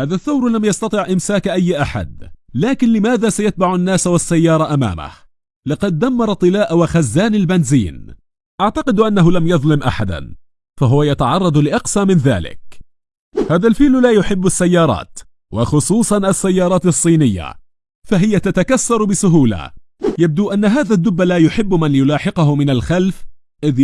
هذا الثور لم يستطع إمساك أي أحد لكن لماذا سيتبع الناس والسيارة أمامه؟ لقد دمر طلاء وخزان البنزين. أعتقد أنه لم يظلم أحدا فهو يتعرض لأقصى من ذلك. هذا الفيل لا يحب السيارات وخصوصا السيارات الصينية فهي تتكسر بسهولة. يبدو أن هذا الدب لا يحب من يلاحقه من الخلف إذ